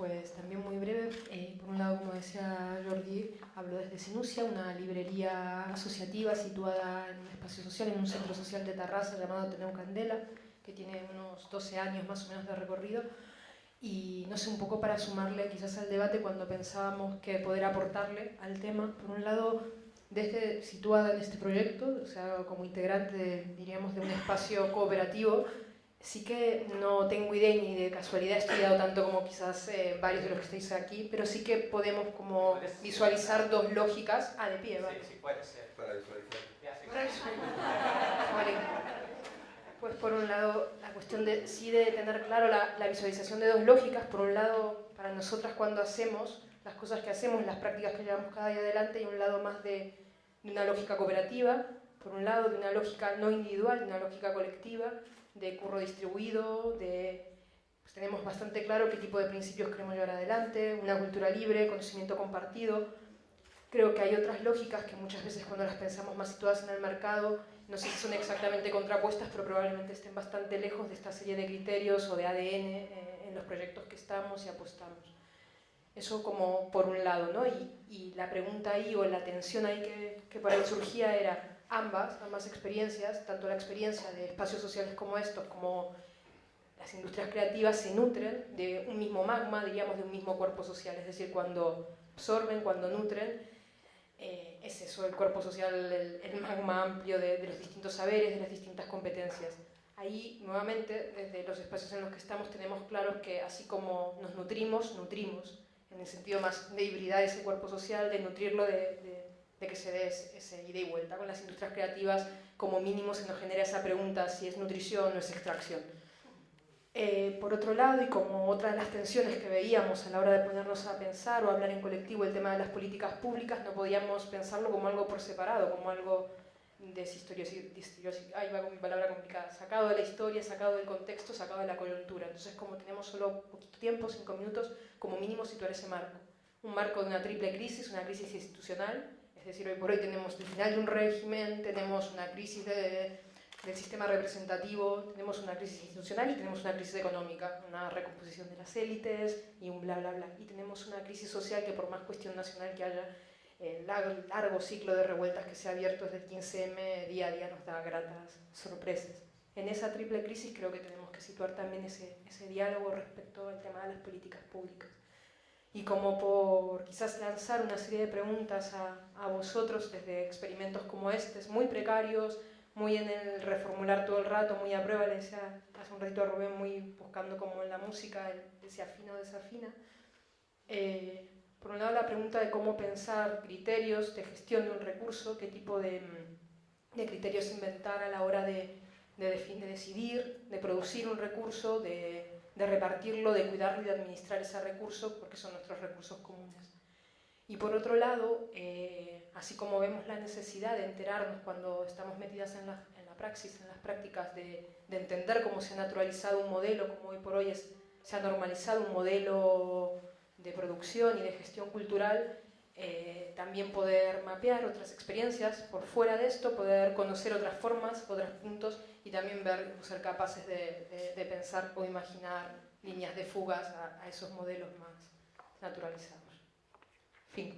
Pues también muy breve, eh, por un lado, como decía Jordi, hablo desde Sinusia, una librería asociativa situada en un espacio social, en un centro social de Tarrasa llamado Teneu Candela, que tiene unos 12 años más o menos de recorrido, y no sé, un poco para sumarle quizás al debate cuando pensábamos que poder aportarle al tema, por un lado, desde situada en este proyecto, o sea, como integrante, diríamos, de un espacio cooperativo, sí que no tengo idea ni de casualidad he estudiado tanto como quizás eh, varios de los que estáis aquí, pero sí que podemos como visualizar dos lógicas. Ah, de pie, vale. Sí, sí, puede ser. Para visualizar. Vale. Pues por un lado, la cuestión de sí de tener claro la, la visualización de dos lógicas. Por un lado, para nosotras cuando hacemos las cosas que hacemos, las prácticas que llevamos cada día adelante, y un lado más de, de una lógica cooperativa, por un lado, de una lógica no individual, de una lógica colectiva, de curro distribuido, de, pues tenemos bastante claro qué tipo de principios queremos llevar adelante, una cultura libre, conocimiento compartido. Creo que hay otras lógicas que muchas veces cuando las pensamos más situadas en el mercado, no sé si son exactamente contrapuestas, pero probablemente estén bastante lejos de esta serie de criterios o de ADN eh, en los proyectos que estamos y apostamos. Eso como por un lado, ¿no? Y, y la pregunta ahí o la tensión ahí que, que por ahí surgía era, ambas, ambas experiencias, tanto la experiencia de espacios sociales como estos, como las industrias creativas, se nutren de un mismo magma, diríamos, de un mismo cuerpo social. Es decir, cuando absorben, cuando nutren, eh, es eso, el cuerpo social, el, magma amplio de, los distintos saberes, de las distintas competencias. Ahí, nuevamente, desde los espacios en los que estamos, tenemos claro que así como nos nutrimos, nutrimos, en el sentido más de hibridar ese cuerpo social, de nutrirlo de de que se dé ese ida y vuelta. Con las industrias creativas, como mínimo, se nos genera esa pregunta si es nutrición o es extracción. Eh, por otro lado, y como otra de las tensiones que veíamos a la hora de ponernos a pensar o hablar en colectivo el tema de las políticas públicas, no podíamos pensarlo como algo por separado, como algo ahí va con mi palabra complicada, sacado de la historia, sacado del contexto, sacado de la coyuntura. Entonces, como tenemos solo poquito tiempo, cinco minutos, como mínimo situar ese marco. Un marco de una triple crisis, una crisis institucional, es decir, hoy por hoy tenemos el final de un régimen, tenemos una crisis de, del sistema representativo, tenemos una crisis institucional y tenemos una crisis económica, una recomposición de las élites y un bla, bla, bla. Y tenemos una crisis social que por más cuestión nacional que haya, el largo ciclo de revueltas que se ha abierto desde el 15M, día a día nos da gratas sorpresas. En esa triple crisis creo que tenemos que situar también ese, ese diálogo respecto al tema de las políticas públicas y como por quizás lanzar una serie de preguntas a, a, vosotros desde experimentos como estos, muy precarios, muy en el reformular todo el rato, muy a prueba, le decía hace un ratito a Rubén, muy buscando como en la música, el, se afina o desafina. Eh, por un lado la pregunta de cómo pensar criterios de gestión de un recurso, qué tipo de, de criterios inventar a la hora de, de, de decidir, de producir un recurso, de de repartirlo, de cuidarlo y de administrar ese recurso, porque son nuestros recursos comunes. Y por otro lado, eh, así como vemos la necesidad de enterarnos cuando estamos metidas en la, en la praxis, en las prácticas, de, de, entender cómo se ha naturalizado un modelo, como hoy por hoy es, se ha normalizado un modelo de producción y de gestión cultural, eh, también poder mapear otras experiencias por fuera de esto, poder conocer otras formas, otros puntos y también ver, ser capaces de, pensar o imaginar líneas de fugas a, a, esos modelos más naturalizados. Fin.